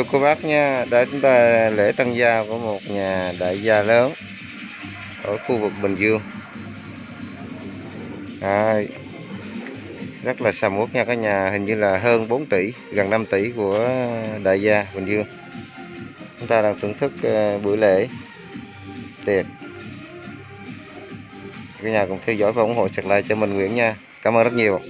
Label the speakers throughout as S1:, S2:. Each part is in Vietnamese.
S1: quý cô bác nha để chúng ta lễ tân gia của một nhà đại gia lớn ở khu vực Bình Dương. À, rất là sầm uất nha cả nhà hình như là hơn 4 tỷ gần 5 tỷ của đại gia Bình Dương. Chúng ta đang thưởng thức ờ, buổi lễ tiệc. Cả nhà cùng theo dõi và ủng hộ sạc lại cho mình Nguyễn nha. Cảm ơn rất nhiều.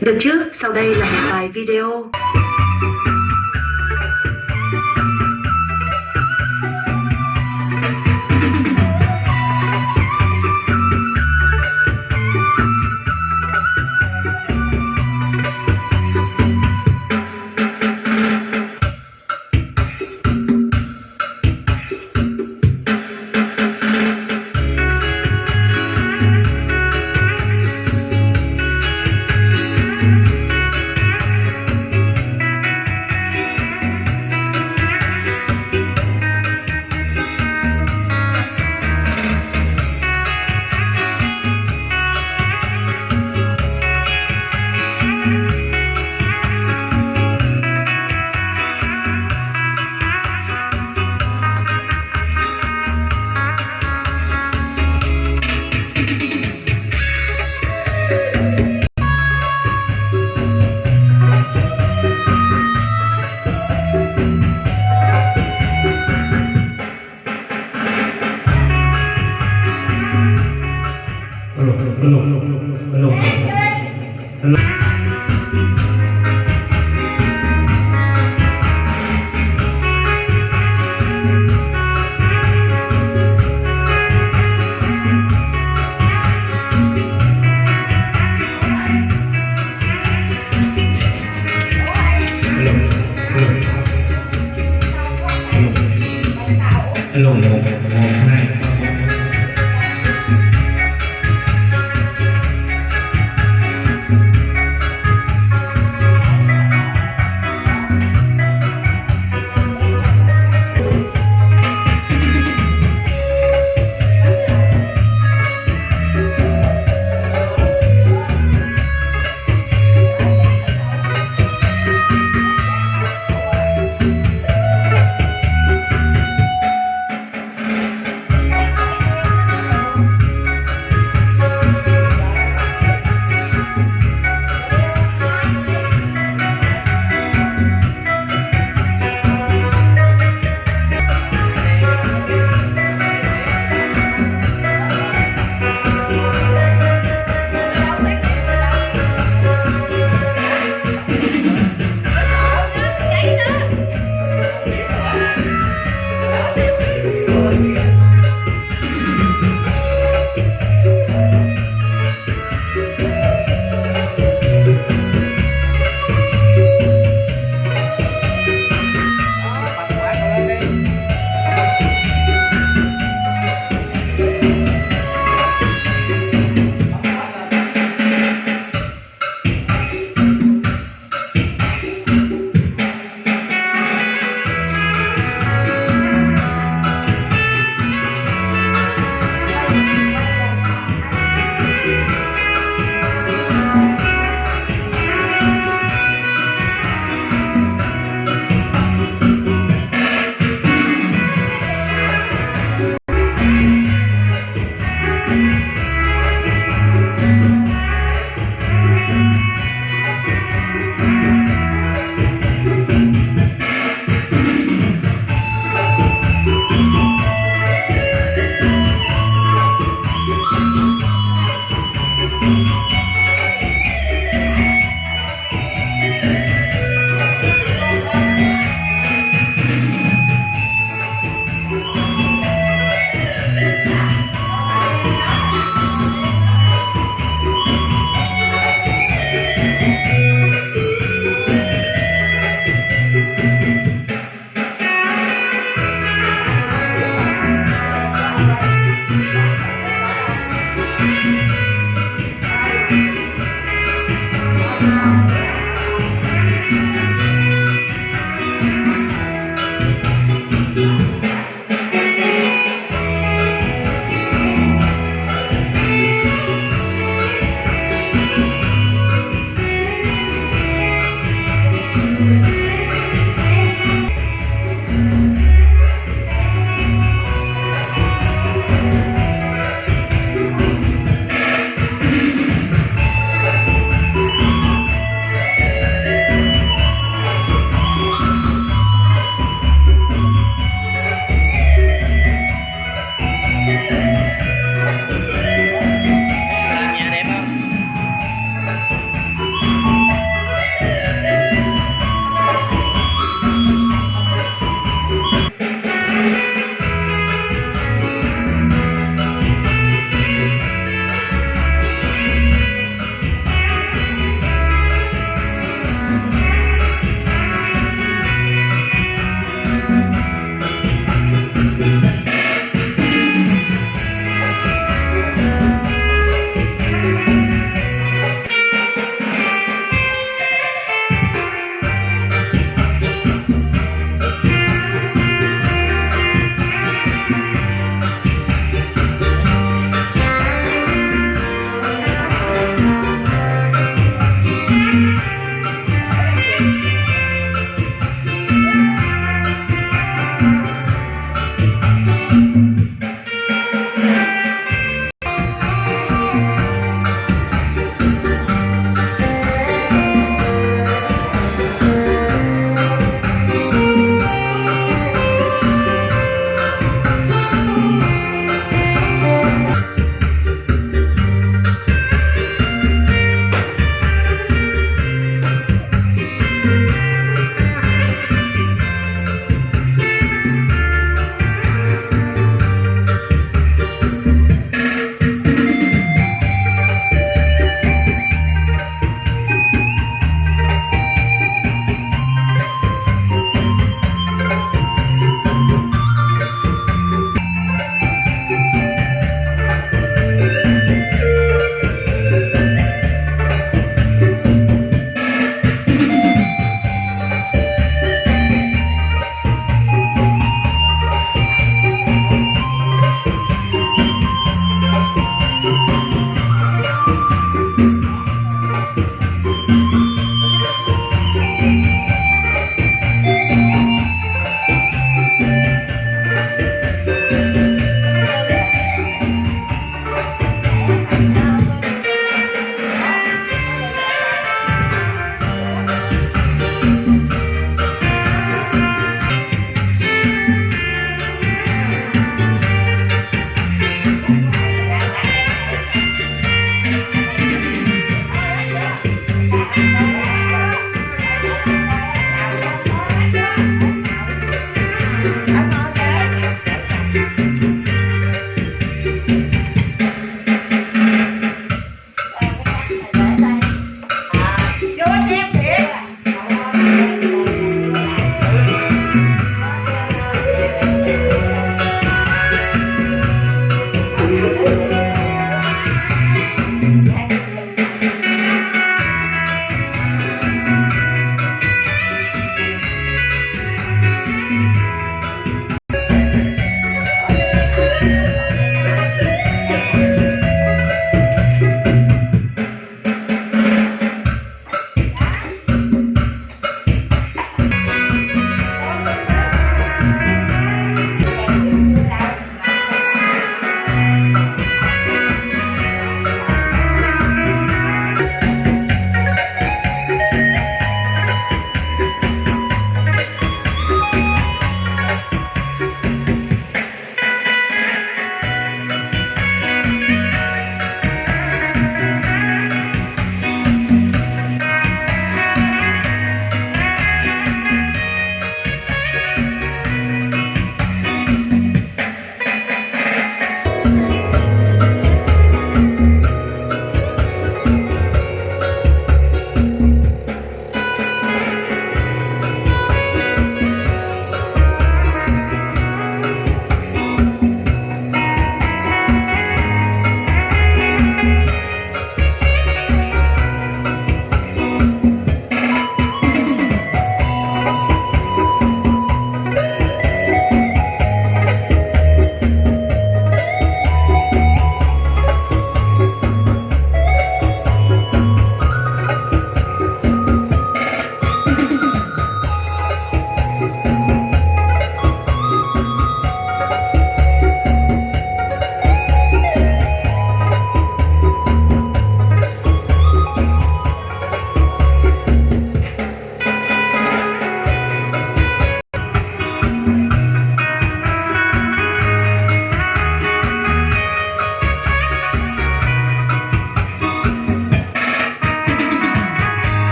S2: Được chứ, sau đây là một vài video.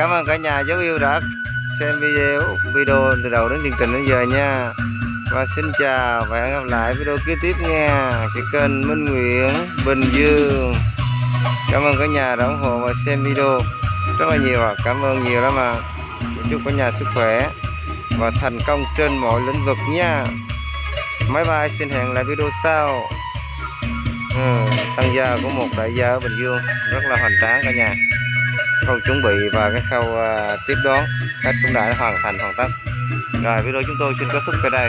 S3: Cảm ơn cả nhà dấu yêu đã xem video video từ đầu đến chương trình đến giờ nha. Và xin chào và hẹn gặp lại video kế tiếp nha. Cái kênh Minh Nguyễn Bình Dương. Cảm ơn cả nhà đã ủng hộ và xem video rất là nhiều ạ. Cảm ơn nhiều lắm à Chúc cả nhà sức khỏe và thành công trên mọi lĩnh vực nha. máy bay xin hẹn lại video sau. Ừ, tăng gia của một đại gia ở Bình Dương rất là hoành tráng cả nhà khâu chuẩn bị và cái khâu uh, tiếp đón khách cũng đã hoàn thành hoàn tất. Rồi video chúng tôi xin kết thúc tại đây.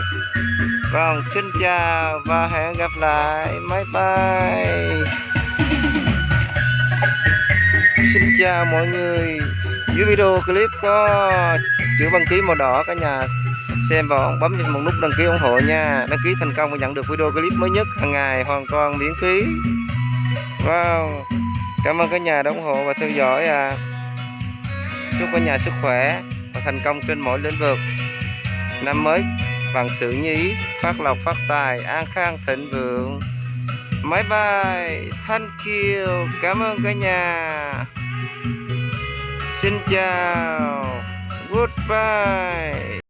S3: Vâng xin chào và hẹn gặp lại. Bye bye. Xin chào mọi người. Dưới video clip có chữ đăng ký màu đỏ cả nhà xem và bấm một nút đăng ký ủng hộ nha. Đăng ký thành công và nhận được video clip mới nhất hàng ngày hoàn toàn miễn phí. Wow cảm ơn cả nhà đã ủng hộ và theo dõi à. Chúc cả nhà sức khỏe và thành công trên mọi lĩnh vực. Năm mới bằng sự như ý, phát lộc, phát tài, an khang, thịnh vượng. Máy bay thank you cảm ơn cả nhà. Xin chào. Goodbye.